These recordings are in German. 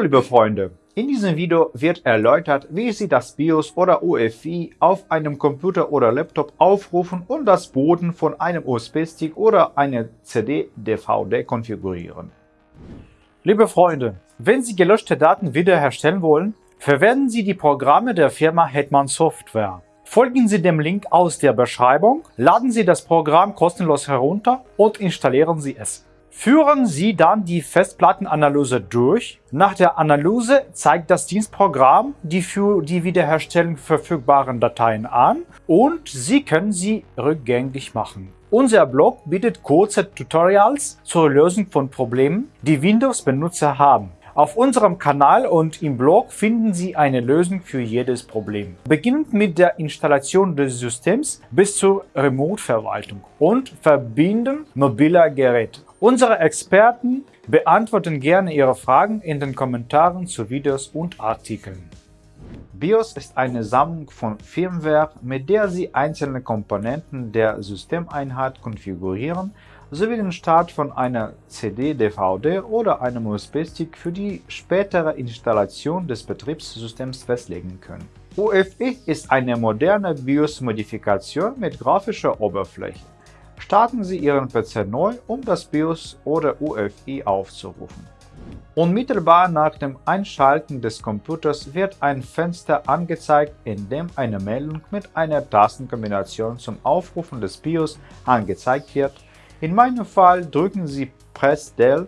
Hallo liebe Freunde, in diesem Video wird erläutert, wie Sie das BIOS oder UEFI auf einem Computer oder Laptop aufrufen und das Booten von einem USB-Stick oder einer CD-DVD konfigurieren. Liebe Freunde, wenn Sie gelöschte Daten wiederherstellen wollen, verwenden Sie die Programme der Firma Hetman Software. Folgen Sie dem Link aus der Beschreibung, laden Sie das Programm kostenlos herunter und installieren Sie es. Führen Sie dann die Festplattenanalyse durch. Nach der Analyse zeigt das Dienstprogramm die für die Wiederherstellung verfügbaren Dateien an und Sie können sie rückgängig machen. Unser Blog bietet kurze Tutorials zur Lösung von Problemen, die Windows-Benutzer haben. Auf unserem Kanal und im Blog finden Sie eine Lösung für jedes Problem. Beginnend mit der Installation des Systems bis zur Remote-Verwaltung und Verbinden mobiler Geräte. Unsere Experten beantworten gerne Ihre Fragen in den Kommentaren zu Videos und Artikeln. BIOS ist eine Sammlung von Firmware, mit der Sie einzelne Komponenten der Systemeinheit konfigurieren sowie den Start von einer CD, DVD oder einem USB-Stick für die spätere Installation des Betriebssystems festlegen können. UEFI ist eine moderne BIOS-Modifikation mit grafischer Oberfläche. Starten Sie Ihren PC neu, um das BIOS oder UEFI aufzurufen. Unmittelbar nach dem Einschalten des Computers wird ein Fenster angezeigt, in dem eine Meldung mit einer Tastenkombination zum Aufrufen des BIOS angezeigt wird in meinem Fall drücken Sie Press Del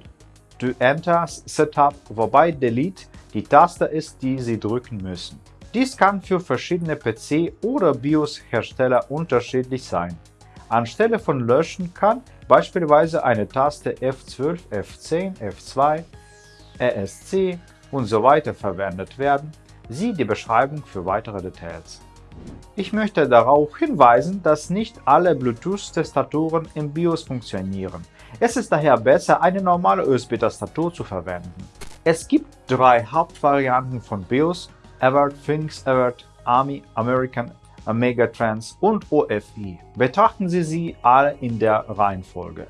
to Enter Setup, wobei Delete die Taste ist, die Sie drücken müssen. Dies kann für verschiedene PC- oder BIOS-Hersteller unterschiedlich sein. Anstelle von Löschen kann beispielsweise eine Taste F12, F10, F2, ESC und so weiter verwendet werden. Sieh die Beschreibung für weitere Details. Ich möchte darauf hinweisen, dass nicht alle Bluetooth-Tastaturen im BIOS funktionieren. Es ist daher besser, eine normale USB-Tastatur zu verwenden. Es gibt drei Hauptvarianten von BIOS, Avert, Phoenix Avert, Army, American, Megatrans und OFI. Betrachten Sie sie alle in der Reihenfolge.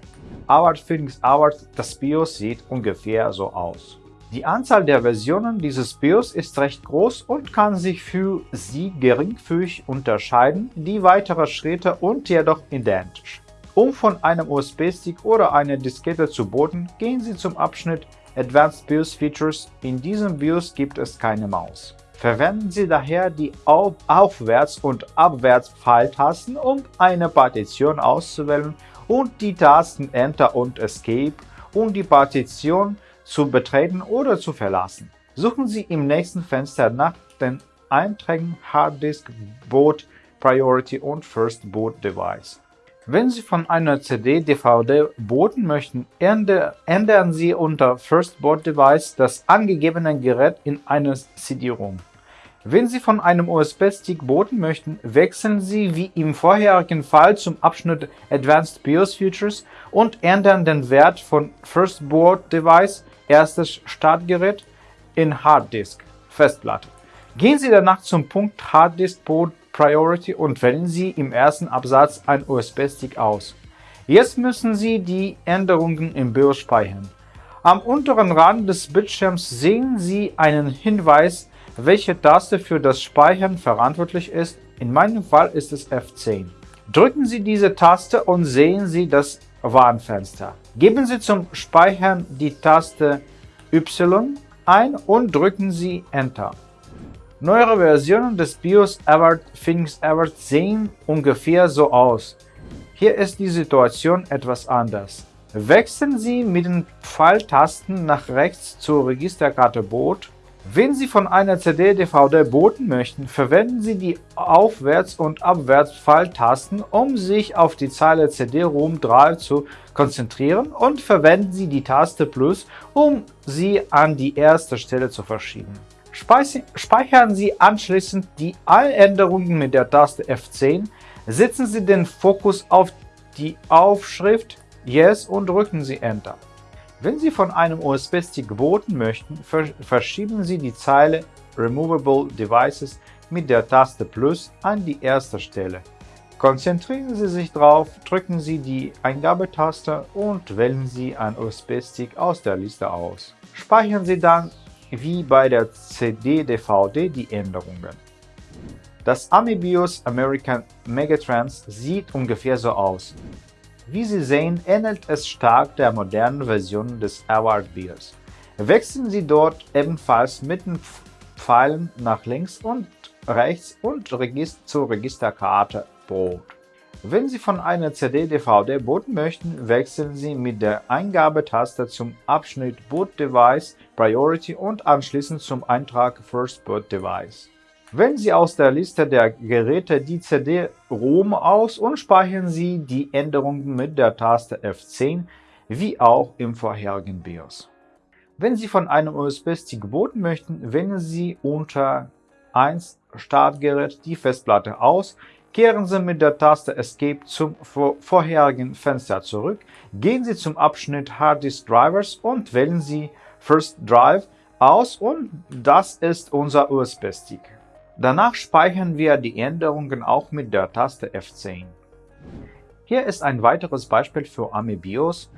Avert, Phoenix Avert, das BIOS sieht ungefähr so aus. Die Anzahl der Versionen dieses BIOS ist recht groß und kann sich für Sie geringfügig unterscheiden, die weitere Schritte und jedoch identisch. Um von einem USB-Stick oder einer Diskette zu booten, gehen Sie zum Abschnitt Advanced BIOS Features. In diesem BIOS gibt es keine Maus. Verwenden Sie daher die Auf Aufwärts- und Abwärts-Pfeiltasten, um eine Partition auszuwählen und die Tasten Enter und Escape, um die Partition zu betreten oder zu verlassen. Suchen Sie im nächsten Fenster nach den Einträgen Harddisk, Boot, Priority und First Boot Device. Wenn Sie von einer CD-DVD booten möchten, ändern Sie unter First Boot Device das angegebene Gerät in eine CD-ROM. Wenn Sie von einem USB-Stick booten möchten, wechseln Sie wie im vorherigen Fall zum Abschnitt Advanced BIOS Features und ändern den Wert von First Boot Device erstes Startgerät in Harddisk Festplatte. Gehen Sie danach zum Punkt Harddisk Boot Priority und wählen Sie im ersten Absatz ein USB-Stick aus. Jetzt müssen Sie die Änderungen im BIOS speichern. Am unteren Rand des Bildschirms sehen Sie einen Hinweis, welche Taste für das Speichern verantwortlich ist. In meinem Fall ist es F10. Drücken Sie diese Taste und sehen Sie das Warnfenster. Geben Sie zum Speichern die Taste Y ein und drücken Sie Enter. Neuere Versionen des BIOS Avert Phoenix Avert sehen ungefähr so aus. Hier ist die Situation etwas anders. Wechseln Sie mit den Pfeiltasten nach rechts zur Registerkarte Boot wenn Sie von einer CD-DVD booten möchten, verwenden Sie die Aufwärts- und Abwärts-Pfeiltasten, um sich auf die Zeile CD-ROM 3 zu konzentrieren und verwenden Sie die Taste Plus, um sie an die erste Stelle zu verschieben. Speichern Sie anschließend die Einänderungen mit der Taste F10, setzen Sie den Fokus auf die Aufschrift Yes und drücken Sie Enter. Wenn Sie von einem USB-Stick booten möchten, verschieben Sie die Zeile Removable Devices mit der Taste Plus an die erste Stelle. Konzentrieren Sie sich darauf, drücken Sie die Eingabetaste und wählen Sie einen USB-Stick aus der Liste aus. Speichern Sie dann wie bei der CD-DVD die Änderungen. Das AMI-BIOS American Megatrans sieht ungefähr so aus. Wie Sie sehen, ähnelt es stark der modernen Version des Award BIOS. Wechseln Sie dort ebenfalls mit den Pfeilen nach links und rechts und Register zur Registerkarte Boot. Wenn Sie von einer CD-DVD booten möchten, wechseln Sie mit der Eingabetaste zum Abschnitt Boot Device Priority und anschließend zum Eintrag First Boot Device. Wählen Sie aus der Liste der Geräte die CD-ROM aus und speichern Sie die Änderungen mit der Taste F10, wie auch im vorherigen BIOS. Wenn Sie von einem USB-Stick booten möchten, wählen Sie unter 1 Startgerät die Festplatte aus, kehren Sie mit der Taste Escape zum vorherigen Fenster zurück, gehen Sie zum Abschnitt Hard Disk Drivers und wählen Sie First Drive aus und das ist unser USB-Stick. Danach speichern wir die Änderungen auch mit der Taste F10. Hier ist ein weiteres Beispiel für AMI BIOS.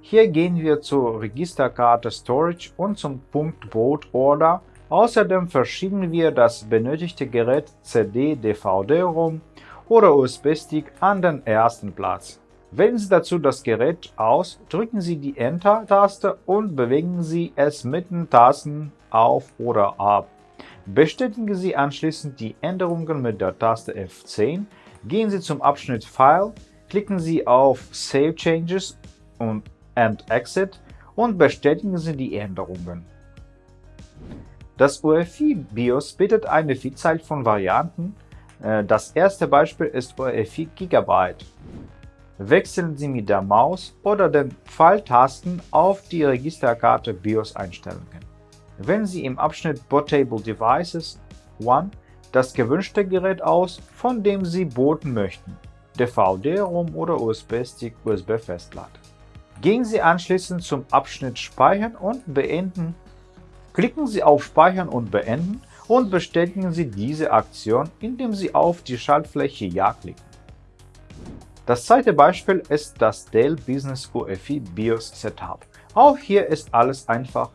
Hier gehen wir zur Registerkarte Storage und zum Punkt Boot Order. Außerdem verschieben wir das benötigte Gerät CD, DVD-ROM oder USB-Stick an den ersten Platz. Wählen Sie dazu das Gerät aus, drücken Sie die Enter-Taste und bewegen Sie es mit den Tasten auf oder ab. Bestätigen Sie anschließend die Änderungen mit der Taste F10, gehen Sie zum Abschnitt File, klicken Sie auf Save Changes und and Exit und bestätigen Sie die Änderungen. Das UEFI BIOS bietet eine Vielzahl von Varianten. Äh, das erste Beispiel ist UEFI Gigabyte. Wechseln Sie mit der Maus oder den Pfeiltasten auf die Registerkarte BIOS-Einstellungen. Wählen Sie im Abschnitt Bootable Devices One das gewünschte Gerät aus, von dem Sie booten möchten, DVD-ROM oder USB-Stick USB-Festplatte. Gehen Sie anschließend zum Abschnitt Speichern und Beenden. Klicken Sie auf Speichern und Beenden und bestätigen Sie diese Aktion, indem Sie auf die Schaltfläche Ja klicken. Das zweite Beispiel ist das Dell Business UEFI BIOS Setup. Auch hier ist alles einfach.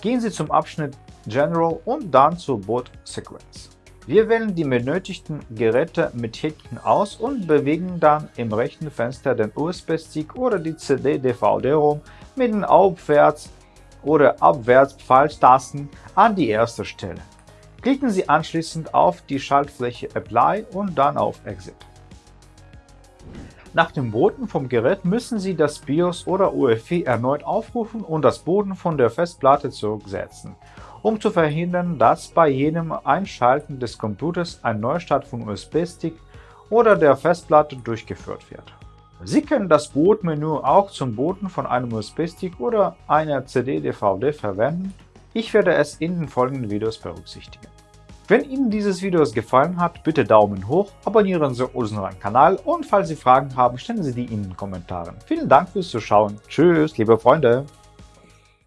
Gehen Sie zum Abschnitt General und dann zur Boot Sequence. Wir wählen die benötigten Geräte mit Häkchen aus und bewegen dann im rechten Fenster den USB-Stick oder die CD-DVD-ROM mit den Aufwärts- oder Abwärts-Pfeiltasten an die erste Stelle. Klicken Sie anschließend auf die Schaltfläche Apply und dann auf Exit. Nach dem Booten vom Gerät müssen Sie das BIOS oder UEFI erneut aufrufen und das Booten von der Festplatte zurücksetzen, um zu verhindern, dass bei jedem Einschalten des Computers ein Neustart von USB-Stick oder der Festplatte durchgeführt wird. Sie können das Bootmenü auch zum Booten von einem USB-Stick oder einer CD-DVD verwenden. Ich werde es in den folgenden Videos berücksichtigen. Wenn Ihnen dieses Video gefallen hat, bitte Daumen hoch, abonnieren Sie unseren Kanal und falls Sie Fragen haben, stellen Sie die in den Kommentaren. Vielen Dank fürs Zuschauen. Tschüss, liebe Freunde!